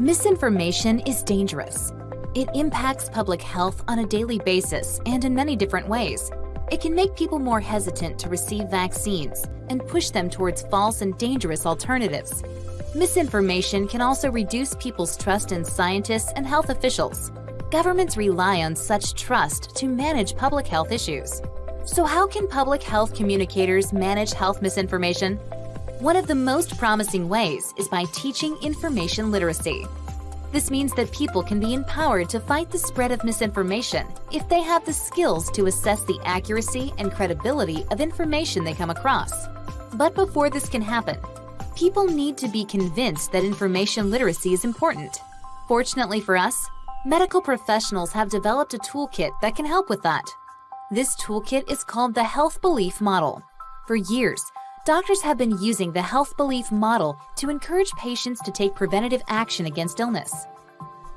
Misinformation is dangerous. It impacts public health on a daily basis and in many different ways. It can make people more hesitant to receive vaccines and push them towards false and dangerous alternatives. Misinformation can also reduce people's trust in scientists and health officials. Governments rely on such trust to manage public health issues. So how can public health communicators manage health misinformation? One of the most promising ways is by teaching information literacy. This means that people can be empowered to fight the spread of misinformation if they have the skills to assess the accuracy and credibility of information they come across. But before this can happen, people need to be convinced that information literacy is important. Fortunately for us, medical professionals have developed a toolkit that can help with that. This toolkit is called the Health Belief Model. For years, doctors have been using the health belief model to encourage patients to take preventative action against illness.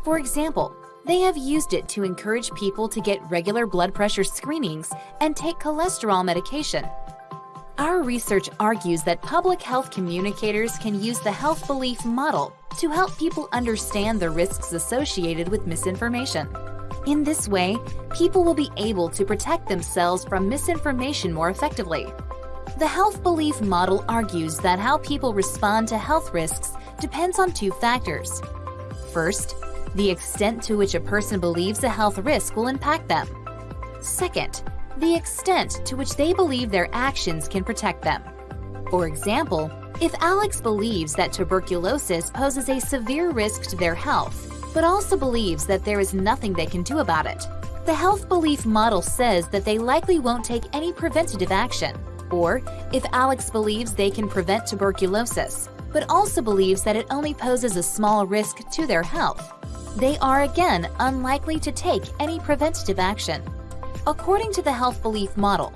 For example, they have used it to encourage people to get regular blood pressure screenings and take cholesterol medication. Our research argues that public health communicators can use the health belief model to help people understand the risks associated with misinformation. In this way, people will be able to protect themselves from misinformation more effectively. The health belief model argues that how people respond to health risks depends on two factors. First, the extent to which a person believes a health risk will impact them. Second, the extent to which they believe their actions can protect them. For example, if Alex believes that tuberculosis poses a severe risk to their health, but also believes that there is nothing they can do about it, the health belief model says that they likely won't take any preventative action. Or if Alex believes they can prevent tuberculosis, but also believes that it only poses a small risk to their health, they are again unlikely to take any preventative action. According to the health belief model,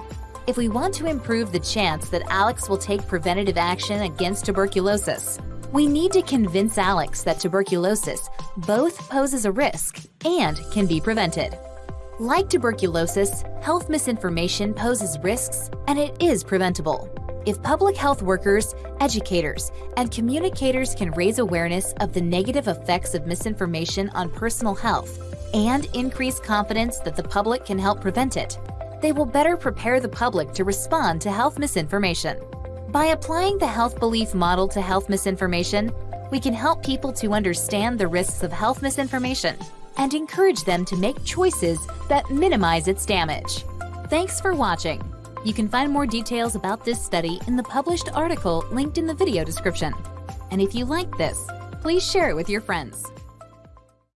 if we want to improve the chance that Alex will take preventative action against tuberculosis, we need to convince Alex that tuberculosis both poses a risk and can be prevented. Like tuberculosis, health misinformation poses risks and it is preventable. If public health workers, educators, and communicators can raise awareness of the negative effects of misinformation on personal health and increase confidence that the public can help prevent it, they will better prepare the public to respond to health misinformation. By applying the health belief model to health misinformation, we can help people to understand the risks of health misinformation and encourage them to make choices that minimize its damage. Thanks for watching. You can find more details about this study in the published article linked in the video description. And if you like this, please share it with your friends.